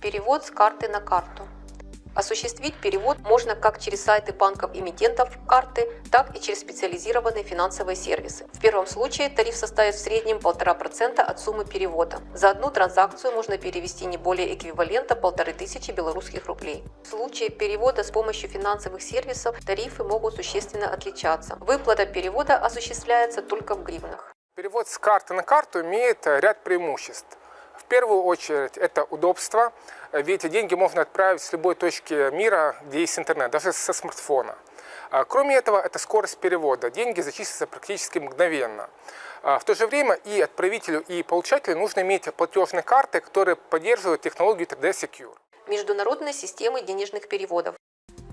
Перевод с карты на карту. Осуществить перевод можно как через сайты банков-эмитентов карты, так и через специализированные финансовые сервисы. В первом случае тариф составит в среднем 1,5% от суммы перевода. За одну транзакцию можно перевести не более эквивалента 1500 белорусских рублей. В случае перевода с помощью финансовых сервисов тарифы могут существенно отличаться. Выплата перевода осуществляется только в гривнах. Перевод с карты на карту имеет ряд преимуществ. Первую очередь это удобство, ведь деньги можно отправить с любой точки мира, где есть интернет, даже со смартфона. А, кроме этого, это скорость перевода. Деньги зачислятся практически мгновенно. А, в то же время и отправителю, и получателю нужно иметь платежные карты, которые поддерживают технологию 3D Secure. Международные системы денежных переводов.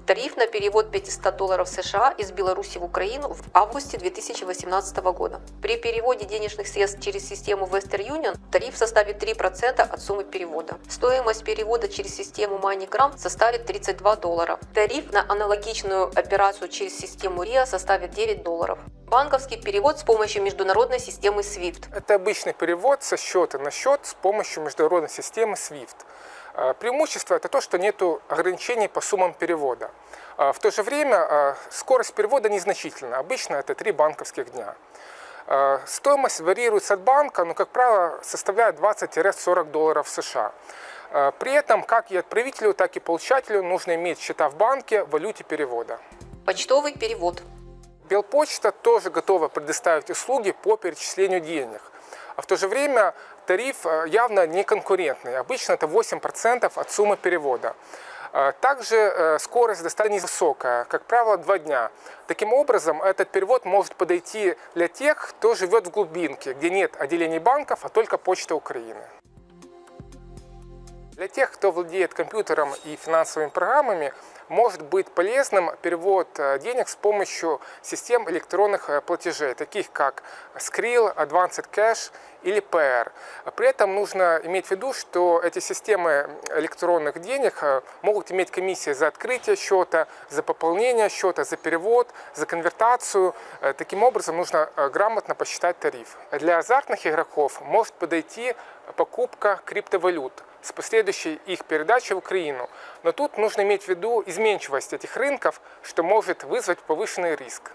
Тариф на перевод 500 долларов США из Беларуси в Украину в августе 2018 года. При переводе денежных средств через систему Western Union тариф составит 3% от суммы перевода. Стоимость перевода через систему MoneyGram составит 32 доллара. Тариф на аналогичную операцию через систему RIA составит 9 долларов. Банковский перевод с помощью международной системы SWIFT. Это обычный перевод со счета на счет с помощью международной системы SWIFT. А, преимущество – это то, что нет ограничений по суммам перевода. А, в то же время а, скорость перевода незначительна. Обычно это три банковских дня. Стоимость варьируется от банка, но, как правило, составляет 20-40 долларов США. При этом как и отправителю, так и получателю нужно иметь счета в банке в валюте перевода. Почтовый перевод. Белпочта тоже готова предоставить услуги по перечислению денег. А в то же время тариф э, явно не конкурентный. Обычно это 8% от суммы перевода. Э, также э, скорость достаточно высокая, как правило, 2 дня. Таким образом, этот перевод может подойти для тех, кто живет в глубинке, где нет отделений банков, а только Почта Украины. Для тех, кто владеет компьютером и финансовыми программами, может быть полезным перевод э, денег с помощью систем электронных э, платежей, таких как Skrill, Advanced Cash или PR. При этом нужно иметь в виду, что эти системы электронных денег э, могут иметь комиссии за открытие счета, за пополнение счета, за перевод, за конвертацию. Таким образом нужно грамотно посчитать тариф. Для азартных игроков может подойти покупка криптовалют с последующей их передачей в Украину. Но тут нужно иметь в виду изменчивость этих рынков, что может вызвать повышенный риск.